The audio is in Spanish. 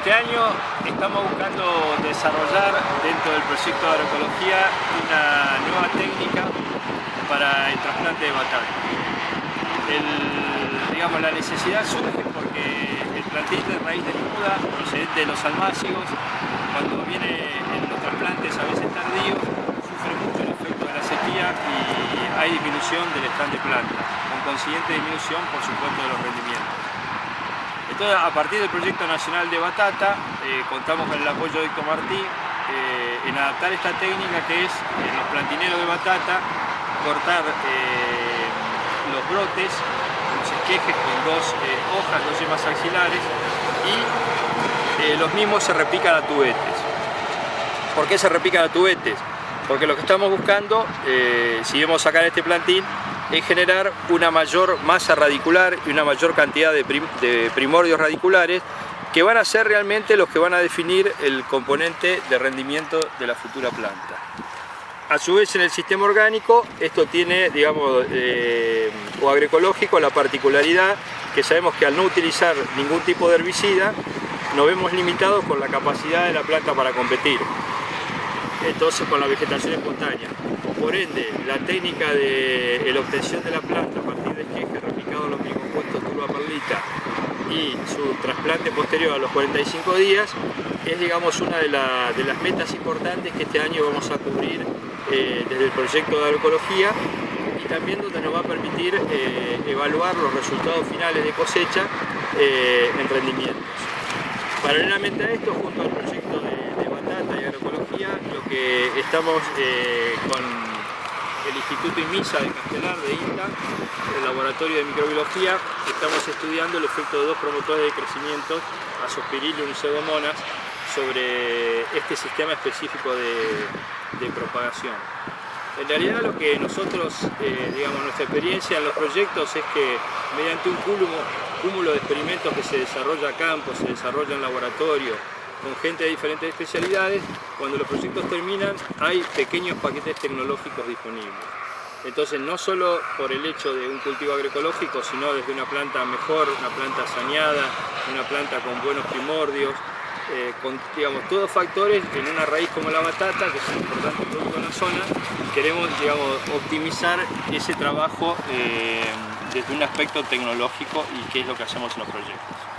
Este año estamos buscando desarrollar dentro del proyecto de agroecología una nueva técnica para el trasplante de batata. digamos, la necesidad surge porque el plantín de raíz de desnuda procedente de los almácigos, cuando viene en los trasplantes a veces tardíos, sufre mucho el efecto de la sequía y hay disminución del stand de planta, con consiguiente disminución, por supuesto, de los rendimientos. Entonces, a partir del Proyecto Nacional de Batata, eh, contamos con el apoyo de Héctor Martí eh, en adaptar esta técnica que es, en los plantineros de batata, cortar eh, los brotes, los esquejes con dos hojas, dos yemas axilares y los mismos se repican a tubetes. ¿Por qué se repican a tubetes? Porque lo que estamos buscando, si vemos sacar este plantín, es generar una mayor masa radicular y una mayor cantidad de, primordios radiculares que van a ser realmente los que van a definir el componente de rendimiento de la futura planta. A su vez en el sistema orgánico esto tiene, digamos, eh, o agroecológico la particularidad que sabemos que al no utilizar ningún tipo de herbicida nos vemos limitados con la capacidad de la planta para competir entonces con la vegetación espontánea. Por ende, la técnica de la obtención de la planta a partir de esqueje replicado los bicompuestos turba perlita y su trasplante posterior a los 45 días es digamos una de, las metas importantes que este año vamos a cubrir eh, desde el proyecto de agroecología y también donde nos va a permitir eh, evaluar los resultados finales de cosecha eh, en rendimientos. Paralelamente a esto, junto al proyecto de, que estamos eh, con el Instituto IMISA de Castelar, de INTA, el Laboratorio de Microbiología, estamos estudiando el efecto de dos promotores de crecimiento, Azospirillum y Pseudomonas, sobre este sistema específico de, propagación. En realidad lo que nosotros, eh, digamos, nuestra experiencia en los proyectos es que mediante un cúmulo de experimentos que se desarrolla a campo, se desarrolla en laboratorio, con gente de diferentes especialidades, cuando los proyectos terminan hay pequeños paquetes tecnológicos disponibles. Entonces no solo por el hecho de un cultivo agroecológico, sino desde una planta mejor, una planta saneada, una planta con buenos primordios, eh, con digamos, todos factores en una raíz como la batata, que es un importante producto en la zona, queremos digamos, optimizar ese trabajo eh, desde un aspecto tecnológico y qué es lo que hacemos en los proyectos.